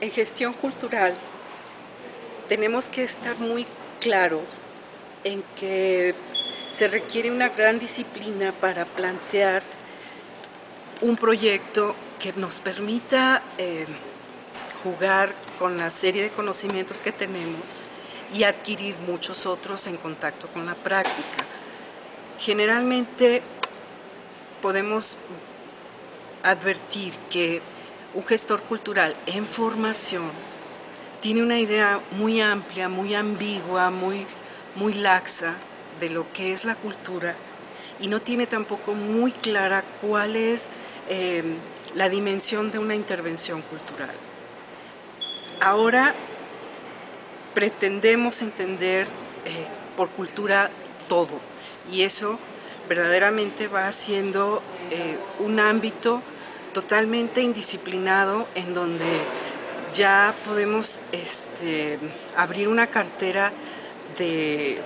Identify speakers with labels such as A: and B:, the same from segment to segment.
A: En gestión cultural tenemos que estar muy claros en que se requiere una gran disciplina para plantear un proyecto que nos permita eh, jugar con la serie de conocimientos que tenemos y adquirir muchos otros en contacto con la práctica. Generalmente podemos advertir que un gestor cultural en formación tiene una idea muy amplia, muy ambigua, muy, muy laxa de lo que es la cultura y no tiene tampoco muy clara cuál es eh, la dimensión de una intervención cultural. Ahora pretendemos entender eh, por cultura todo y eso verdaderamente va siendo eh, un ámbito totalmente indisciplinado en donde ya podemos este, abrir una cartera de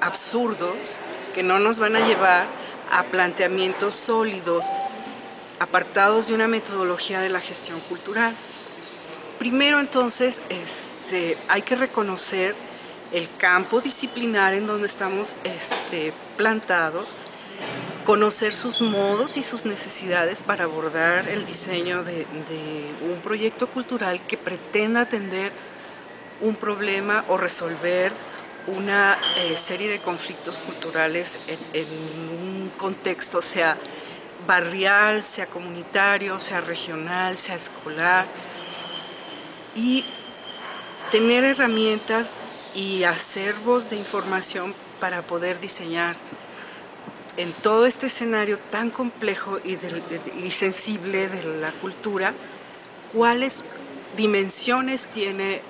A: absurdos que no nos van a llevar a planteamientos sólidos apartados de una metodología de la gestión cultural. Primero entonces este, hay que reconocer el campo disciplinar en donde estamos este, plantados, conocer sus modos y sus necesidades para abordar el diseño de, un proyecto cultural que pretenda atender un problema o resolver una eh, serie de conflictos culturales en, en, un contexto, sea barrial, sea comunitario, sea regional, sea escolar, y tener herramientas y acervos de información para poder diseñar en todo este escenario tan complejo y, sensible de la cultura, cuáles dimensiones tiene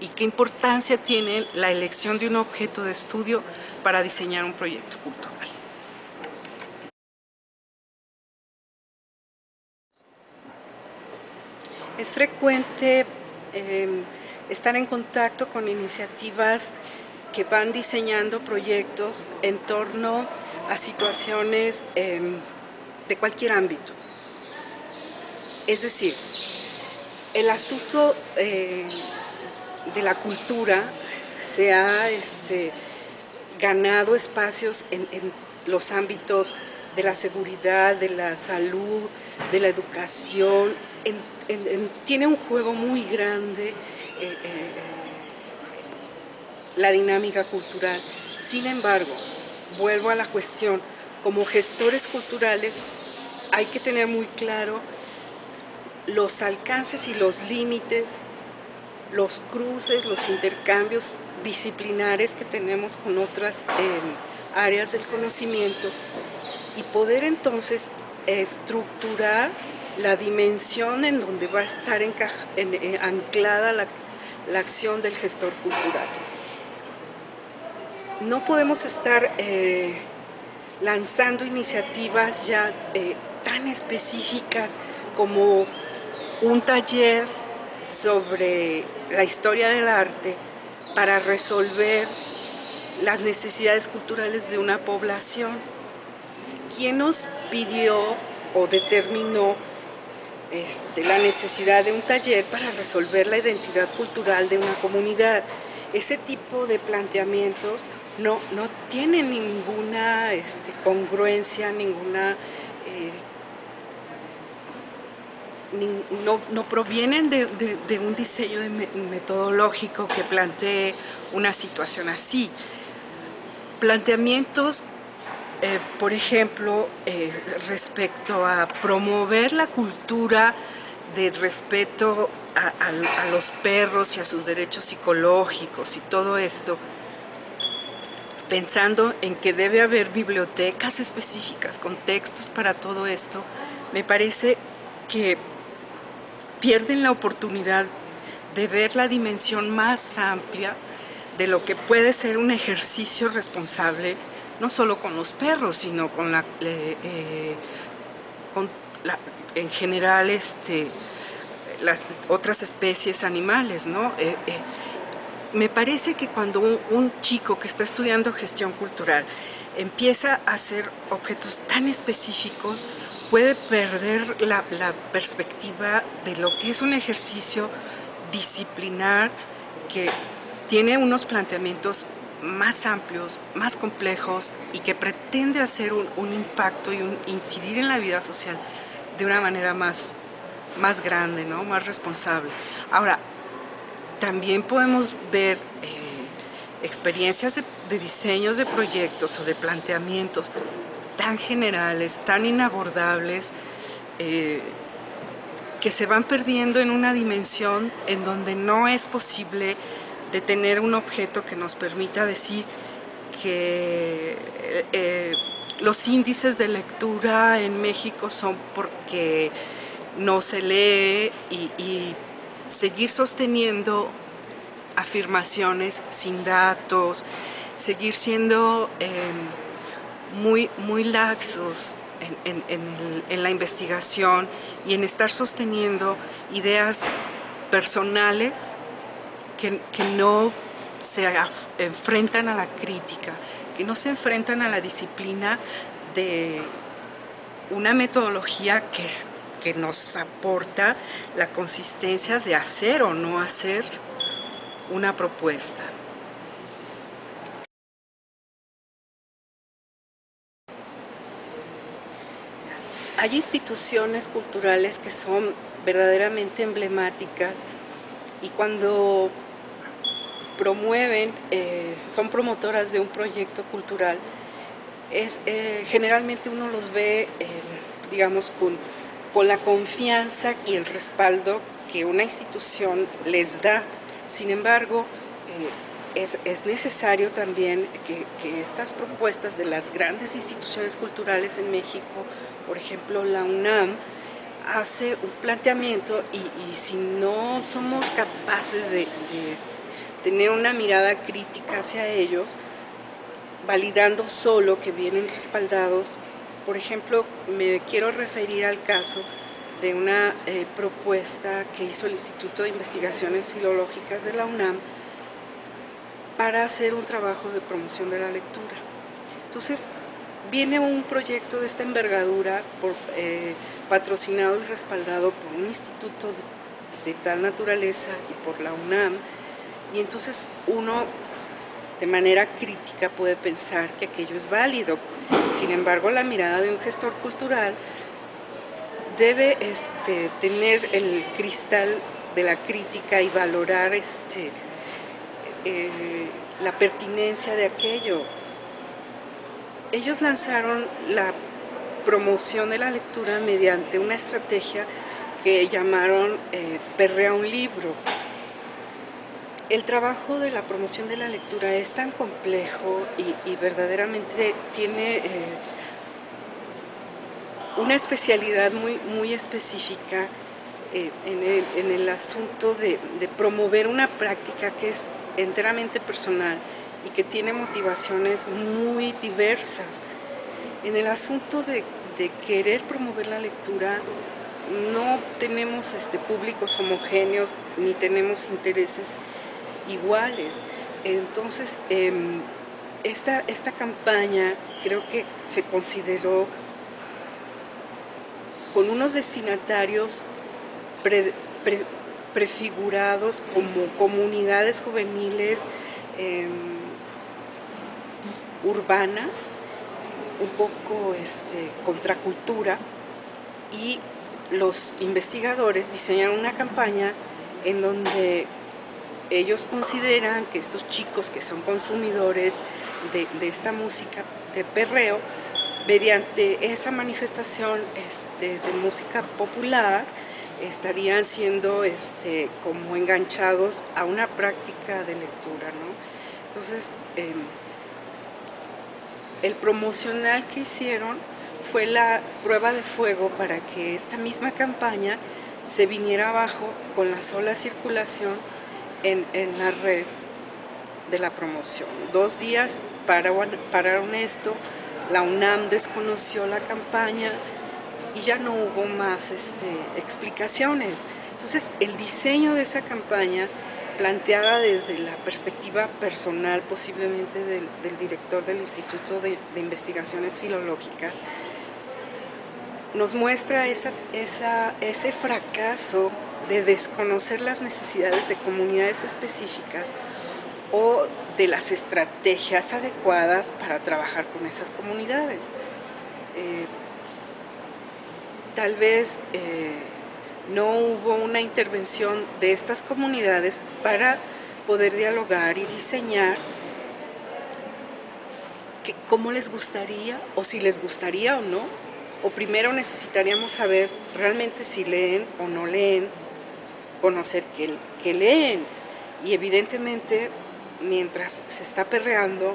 A: y qué importancia tiene la elección de un objeto de estudio para diseñar un proyecto cultural. Es frecuente em, estar en contacto con iniciativas que van diseñando proyectos en torno situaciones em, de cualquier ámbito. Es decir, el asunto eh, de la cultura se ha este, ganado espacios en, los ámbitos de la seguridad, de la salud, de la educación, tiene un juego muy grande eh, eh, la dinámica cultural. Sin embargo, vuelvo a la cuestión, como gestores culturales hay que tener muy claro los alcances y los límites, los cruces, los intercambios disciplinares que tenemos con otras em, áreas del conocimiento y poder entonces estructurar la dimensión en donde va a estar eh, anclada la acción del gestor cultural no podemos estar eh, lanzando iniciativas ya eh, tan específicas como un taller sobre la historia del arte para resolver las necesidades culturales de una población. ¿Quién nos pidió o determinó este, la necesidad de un taller para resolver la identidad cultural de una comunidad? Ese tipo de planteamientos no, no tienen ninguna este, congruencia, ninguna... Eh, no, provienen de, un diseño metodológico que plantee una situación así. Planteamientos, eh, por ejemplo, eh, respecto a promover la cultura de respeto a, los perros y a sus derechos psicológicos y todo esto, pensando en que debe haber bibliotecas específicas con textos para todo esto, me parece que pierden la oportunidad de ver la dimensión más amplia de lo que puede ser un ejercicio responsable, no solo con los perros, sino con la, eh, con la en general este, las otras especies animales, ¿no? Eh, eh, me parece que cuando un, chico que está estudiando gestión cultural empieza a hacer objetos tan específicos, puede perder la, perspectiva de lo que es un ejercicio disciplinar que tiene unos planteamientos más amplios, más complejos y que pretende hacer un, impacto y incidir en la vida social de una manera más, más grande, ¿no? más responsable. Ahora, también podemos ver eh, experiencias de, diseños de proyectos o de planteamientos tan generales, tan inabordables, eh, que se van perdiendo en una dimensión en donde no es posible de tener un objeto que nos permita decir que eh, los índices de lectura en México son porque no se lee y, seguir sosteniendo afirmaciones sin datos, seguir siendo em, muy, muy laxos en, la investigación y en estar sosteniendo ideas personales que, no se enfrentan a la crítica, que no se enfrentan a la disciplina de una metodología que, que nos aporta la consistencia de hacer o no hacer una propuesta. Hay instituciones culturales que son verdaderamente emblemáticas y cuando promueven, eh, son promotoras de un proyecto cultural, es, eh, generalmente uno los ve, eh, digamos, con, con la confianza y el respaldo que una institución les da. Sin embargo, es, es, necesario también que, que, estas propuestas de las grandes instituciones culturales en México, por ejemplo la UNAM, hace un planteamiento y, y si no somos capaces de tener una mirada crítica hacia ellos, validando solo que vienen respaldados. Por ejemplo, me quiero referir al caso de una eh, propuesta que hizo el Instituto de Investigaciones Filológicas de la UNAM para hacer un trabajo de promoción de la lectura. Entonces, viene un proyecto de esta envergadura por, eh, patrocinado y respaldado por un instituto de tal naturaleza y por la UNAM, y entonces uno de manera crítica puede pensar que aquello es válido. Sin embargo, la mirada de un gestor cultural debe este, tener el cristal de la crítica y valorar este, eh, la pertinencia de aquello. Ellos lanzaron la promoción de la lectura mediante una estrategia que llamaron eh, Perrea un libro, el trabajo de la promoción de la lectura es tan complejo y, verdaderamente tiene eh, una especialidad muy, muy específica eh, en, el, asunto de, promover una práctica que es enteramente personal y que tiene motivaciones muy diversas. En el asunto de, querer promover la lectura, no tenemos este, públicos homogéneos ni tenemos intereses iguales. Entonces, em, esta, esta campaña creo que se consideró con unos destinatarios prefigurados como comunidades juveniles em, urbanas, un poco este, contracultura, y los investigadores diseñaron una campaña en donde ellos consideran que estos chicos que son consumidores de, esta música de perreo, mediante esa manifestación este, de música popular, estarían siendo este, como enganchados a una práctica de lectura. Entonces, em, el promocional que hicieron fue la prueba de fuego para que esta misma campaña se viniera abajo con la sola circulación en, la red de la promoción. Dos días pararon, pararon esto, la UNAM desconoció la campaña y ya no hubo más este, explicaciones. Entonces, el diseño de esa campaña, planteada desde la perspectiva personal posiblemente del, director del Instituto de, Investigaciones Filológicas, nos muestra esa, ese fracaso de desconocer las necesidades de comunidades específicas o de las estrategias adecuadas para trabajar con esas comunidades. Eh, tal vez eh, no hubo una intervención de estas comunidades para poder dialogar y diseñar cómo les gustaría o si les gustaría o no. O primero necesitaríamos saber realmente si leen o no leen, conocer qué, leen. Y evidentemente, mientras se está perreando,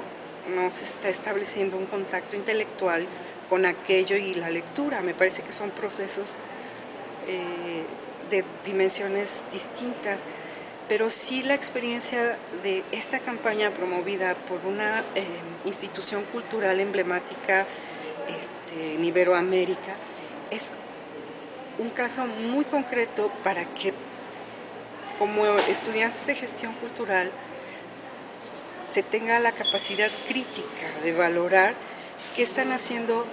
A: no se está estableciendo un contacto intelectual con aquello y la lectura. Me parece que son procesos eh, de dimensiones distintas, pero sí la experiencia de esta campaña promovida por una eh, institución cultural emblemática este, en Iberoamérica es un caso muy concreto para que como estudiantes de gestión cultural se tenga la capacidad crítica de valorar qué están haciendo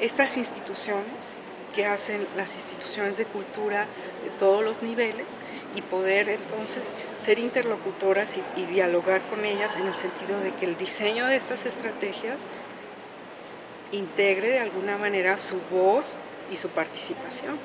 A: estas instituciones, qué hacen las instituciones de cultura de todos los niveles y poder entonces ser interlocutoras y, dialogar con ellas en el sentido de que el diseño de estas estrategias integre de alguna manera su voz y su participación.